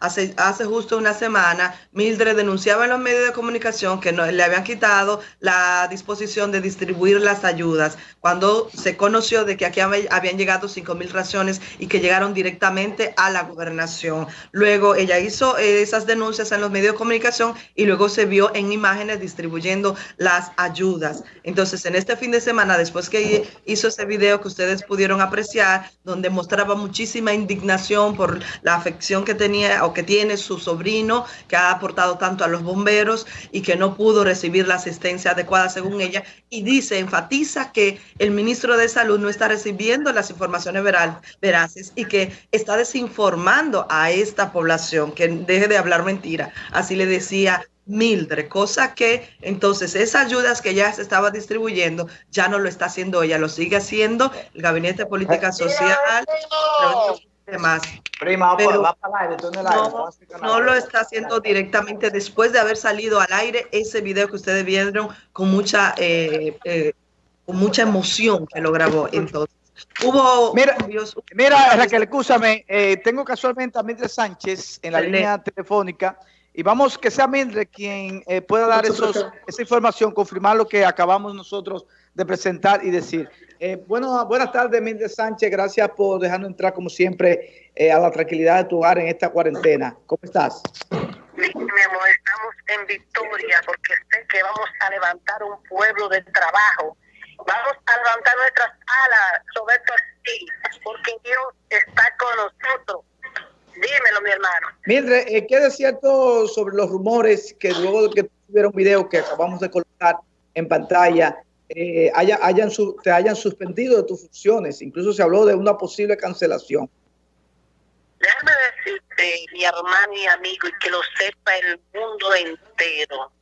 hace, justo una semana, Mildred denunciaba en los medios de comunicación que no, le habían quitado la disposición de distribuir las ayudas cuando se conoció de que aquí habían llegado 5 mil raciones y que llegaron directamente a la gobernación. Luego ella hizo esas denuncias en los medios de comunicación y luego se vio en imágenes distribuyendo las ayudas. Entonces, en este fin de semana, después que hizo ese video que ustedes pudieron apreciar, donde mostraba muchísima indignación por la afección que tenía o que tiene su sobrino, que ha aportado tanto a los bomberos y que no pudo recibir la asistencia adecuada según ella, y dice, enfatiza que el ministro de Salud no está recibiendo las informaciones veraces y que está desinformando a esta población, que deje de hablar mentira. Así le decía Mildred, cosa que entonces esas ayudas que ya se estaba distribuyendo ya no lo está haciendo ella, lo sigue haciendo el Gabinete de Política Social, demás. Prima, pero va para el aire, no, no lo está haciendo directamente después de haber salido al aire ese video que ustedes vieron con mucha, eh, eh, con mucha emoción que lo grabó entonces. Hubo mira, mira Raquel, escúchame, eh, tengo casualmente a Mildred Sánchez en la línea telefónica y vamos que sea Mildred quien eh, pueda dar esos, esa información, confirmar lo que acabamos nosotros de presentar y decir. Eh, bueno, buenas tardes, Mildred Sánchez. Gracias por dejarnos entrar, como siempre, eh, a la tranquilidad de tu hogar en esta cuarentena. ¿Cómo estás? mi amor, estamos en victoria porque sé que vamos a levantar un pueblo de trabajo. Vamos a levantar nuestras alas, sobre así, porque Dios está con nosotros Dímelo, mi hermano. Mildred, eh, ¿qué es cierto sobre los rumores que luego de que tuvieron un video que acabamos de colocar en pantalla, eh, haya, hayan te hayan suspendido de tus funciones? Incluso se habló de una posible cancelación. Déjame decirte, mi hermano y amigo, y que lo sepa el mundo entero.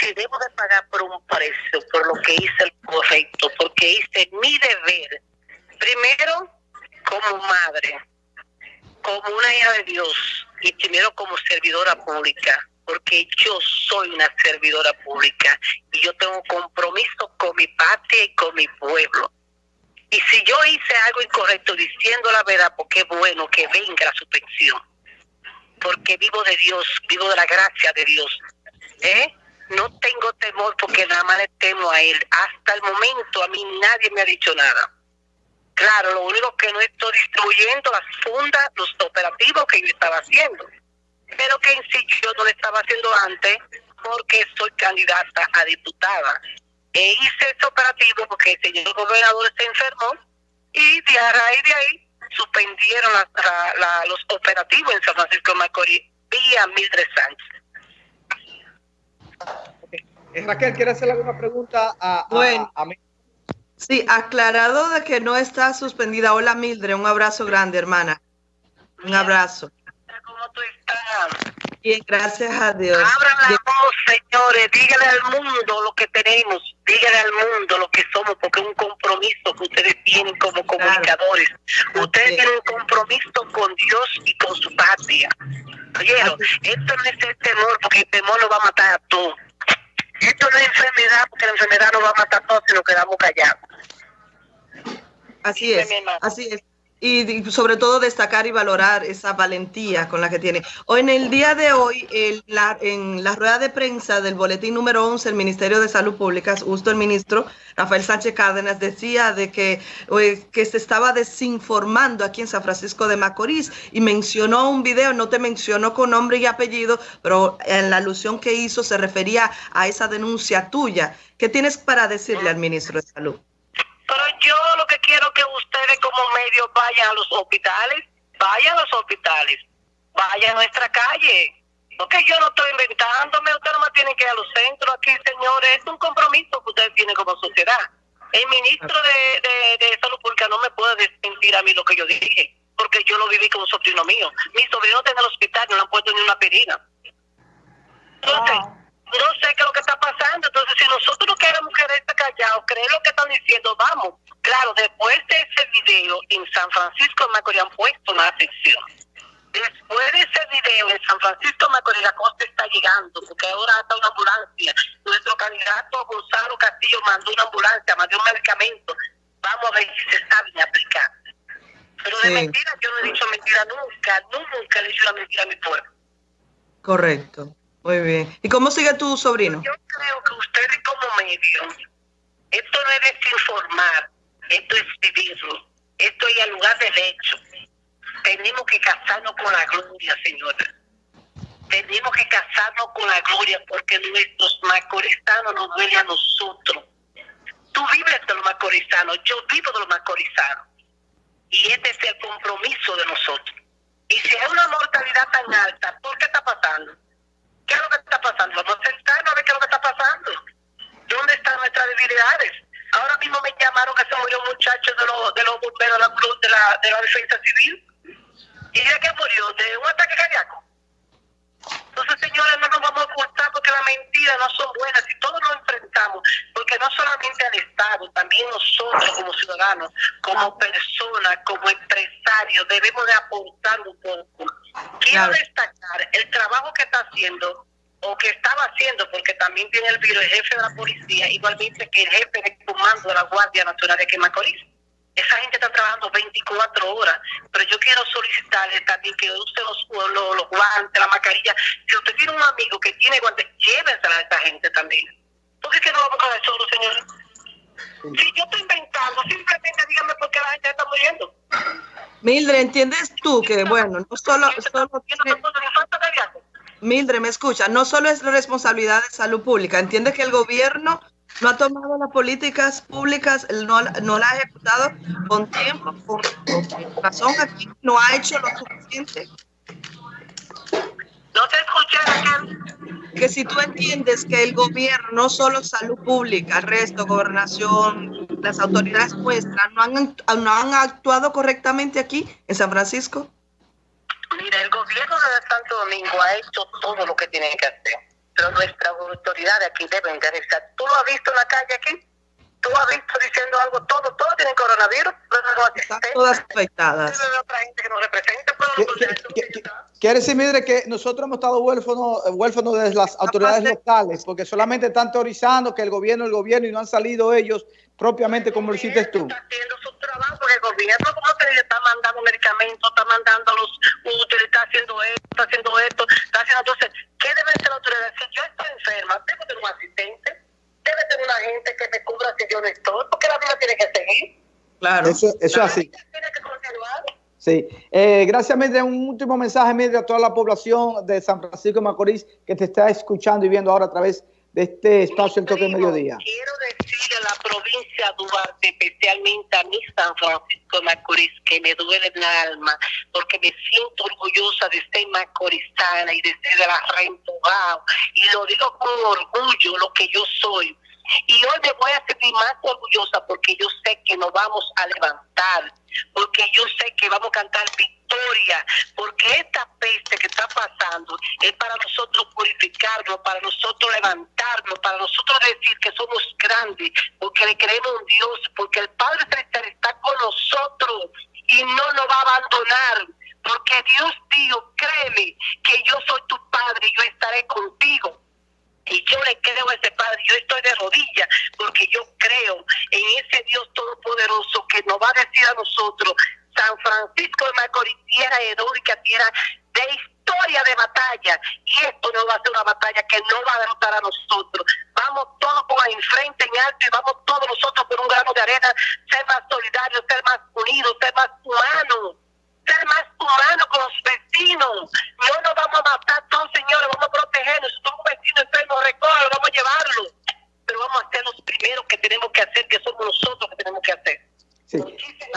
Si debo de pagar por un precio, por lo que hice el correcto, porque hice mi deber, primero como madre, como una hija de Dios y primero como servidora pública, porque yo soy una servidora pública y yo tengo compromiso con mi patria y con mi pueblo. Y si yo hice algo incorrecto diciendo la verdad, porque es bueno que venga la suspensión, porque vivo de Dios, vivo de la gracia de Dios. ¿eh? No tengo temor porque nada más le temo a Él. Hasta el momento a mí nadie me ha dicho nada. Claro, lo único que no estoy distribuyendo las fundas, los operativos que yo estaba haciendo. Pero que en sí yo no lo estaba haciendo antes porque soy candidata a diputada. E hice ese operativo porque el señor gobernador se enfermó y de a raíz de ahí suspendieron los operativos en San Francisco de Macorís vía Mildred Sánchez. Eh, Raquel, ¿quiere hacerle alguna pregunta a, bueno. a, a Sí, aclarado de que no está suspendida. Hola Mildred, un abrazo grande, hermana. Un abrazo. ¿Cómo tú estás? Bien, gracias a Dios. Abran la voz, señores, díganle al mundo lo que tenemos, díganle al mundo lo que somos, porque es un compromiso que ustedes tienen como comunicadores. Ustedes tienen un compromiso con Dios y con su patria. Oyeron, esto no es el temor, porque el temor lo va a matar a todos. Esto no es enfermedad, porque la enfermedad no va a matar a todos si nos quedamos callados. Así es, así es. Y, sobre todo destacar y valorar esa valentía con la que tiene. En el día de hoy, la, en la rueda de prensa del boletín número 11 el Ministerio de Salud Pública, justo el ministro Rafael Sánchez Cárdenas decía de que, que se estaba desinformando aquí en San Francisco de Macorís y mencionó un video, no te mencionó con nombre y apellido, pero en la alusión que hizo se refería a esa denuncia tuya. ¿Qué tienes para decirle al ministro de Salud? Yo lo que quiero es que ustedes como medios vayan a los hospitales, vayan a los hospitales, vayan a nuestra calle. Porque yo no estoy inventándome, ustedes no me tienen que ir a los centros aquí, señores. Es un compromiso que ustedes tienen como sociedad. El ministro de, de, Salud Pública no me puede desmentir a mí lo que yo dije, porque yo lo viví con un sobrino mío. Mi sobrino está en el hospital, no le han puesto ni una perina. Entonces, no sé qué es lo que está pasando. Entonces, si nosotros no queremos quedarse callados, creer lo que están diciendo, vamos. Claro, después de ese video en San Francisco de Macorís han puesto una atención. Después de ese video en San Francisco de Macorís, la costa está llegando, porque ahora está una ambulancia. Nuestro candidato Gonzalo Castillo mandó una ambulancia, mandó un medicamento. Vamos a ver si se sabe aplicar. Pero de mentira yo no he dicho mentira nunca, nunca le he dicho la mentira a mi pueblo. Correcto, muy bien. ¿Y cómo sigue tu sobrino? Yo creo que ustedes como medio, esto no es desinformar, esto es vivirlo, esto es al lugar del hecho. Tenemos que casarnos con la gloria, señora. Tenemos que casarnos con la gloria porque nuestros macorizanos nos duele a nosotros. Tú vives de los macorizanos, yo vivo de los macorizanos. Y este es el compromiso de nosotros. Y si hay una mortalidad tan alta, ¿por qué está pasando? ¿Qué es lo que está pasando? Vamos a sentarnos a ver qué es lo que está pasando. ¿Dónde están nuestras debilidades? Ahora mismo me llamaron que se murió un muchacho de los, de los bomberos de la, de la, de la defensa civil. ¿Y de qué murió? ¿De un ataque cardíaco? Entonces, señores, no nos vamos a ocultar porque las mentiras no son buenas y todos nos enfrentamos, porque no solamente al Estado, también nosotros como ciudadanos, como personas, como empresarios, debemos de aportar un poco. Quiero destacar el trabajo que está haciendo o que estaba haciendo, porque también tiene el virus, el jefe de la policía, igualmente que el jefe de comando de la Guardia Nacional de Quemacoris esa gente está trabajando 24 horas, pero yo quiero solicitarle también que use los, los, guantes, la mascarilla. Si usted tiene un amigo que tiene guantes, llévensela a esta gente también. ¿Por qué que no vamos a hacer solo, señores? Si yo estoy inventando, simplemente dígame por qué la gente está muriendo. Mildred, ¿entiendes tú que, bueno, no solo... solo Mildred, me escucha, no solo es responsabilidad de salud pública, entiende que el gobierno no ha tomado las políticas públicas, no, no las ha ejecutado con tiempo, con, razón aquí, no ha hecho lo suficiente. No te escuché, Que si tú entiendes que el gobierno, no solo salud pública, resto, gobernación, las autoridades nuestras, no han, no han actuado correctamente aquí en San Francisco. Mira, el gobierno de Santo Domingo ha hecho todo lo que tiene que hacer pero nuestras autoridades aquí deben realizar. ¿Tú lo has visto en la calle aquí? ¿Tú has visto diciendo algo? Todo, todos tienen coronavirus. Están todas afectadas. Quiere decir, Midre, que nosotros hemos estado huérfanos, huérfanos de las autoridades locales, porque solamente están teorizando que el gobierno, el gobierno, y no han salido ellos propiamente como lo hiciste tú. Está haciendo su trabajo, el gobierno como te está mandando medicamentos, está mandando los útiles, está haciendo esto, está haciendo esto, está haciendo entonces, ¿qué debe ser la autoridad? Si yo estoy enferma, debo tener un asistente, debe tener una gente que yo no estoy, porque la vida tiene que seguir. Claro. Eso, eso así. Tiene que continuar. Sí. Eh, gracias, Medre. Un último mensaje, Medre, a toda la población de San Francisco de Macorís que te está escuchando y viendo ahora a través de este espacio El Toque de Mediodía. Quiero decirle a la provincia de Duarte, especialmente a mi San Francisco de Macorís, que me duele en el alma, porque me siento orgullosa de ser macorizana y de ser de la Rentogao. Y lo digo con orgullo, lo que yo soy. Y hoy me voy a sentir más orgullosa porque yo sé que nos vamos a levantar, porque yo sé que vamos a cantar victoria, porque esta peste que está pasando es para nosotros purificarnos, para nosotros levantarnos, para nosotros decir que somos grandes, porque le creemos en Dios, porque el Padre Celestial está con nosotros y no nos va a abandonar. Porque Dios dijo, créeme que yo soy tu Padre y yo estaré contigo y yo le creo a ese Padre, yo estoy de rodillas porque yo creo en ese Dios todopoderoso que nos va a decir a nosotros, San Francisco de Macorís, tierra heroica, tierra de historia de batalla, y esto no va a ser una batalla que no va a derrotar a nosotros. Vamos todos por ahí enfrente, en alto, y vamos todos nosotros por un grano de arena, ser más solidarios, ser más unidos, ser más humanos ser más humanos con los vecinos. No nos vamos a matar todos, señores, vamos a protegernos. Si somos vecinos enfermos, recógelo, vamos a llevarlo. Pero vamos a hacer los primeros que tenemos que hacer, que somos nosotros que tenemos que hacer. Sí.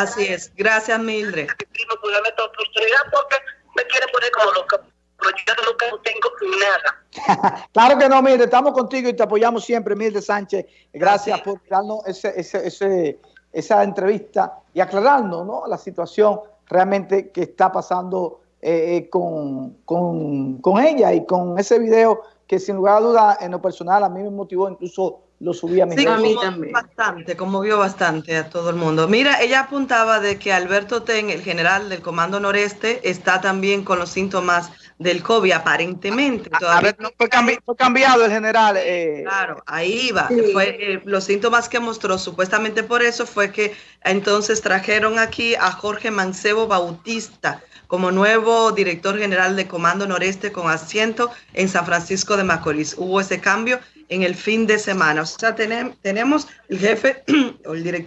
Así es. Gracias, Mildred. oportunidad porque me quieren poner como loca. Pero yo no tengo nada. claro que no, Mildred, estamos contigo y te apoyamos siempre, Mildred Sánchez. Gracias por darnos ese, ese, ese, esa entrevista y aclararnos ¿no? la situación realmente que está pasando eh, eh, con, con, ella y con ese video que sin lugar a duda en lo personal a mí me motivó, incluso lo subí a mi Sí, a mí también. Bastante, conmovió bastante a todo el mundo. Mira, ella apuntaba de que Alberto Ten, el general del Comando Noreste, está también con los síntomas del COVID, aparentemente. A, ver, fue, cambiado el general. Eh, claro, ahí va. Fue, eh, los síntomas que mostró, supuestamente por eso, fue que entonces trajeron aquí a Jorge Mancebo Bautista como nuevo director general de Comando Noreste con asiento en San Francisco de Macorís. Hubo ese cambio en el fin de semana. O sea, tenemos el jefe o el director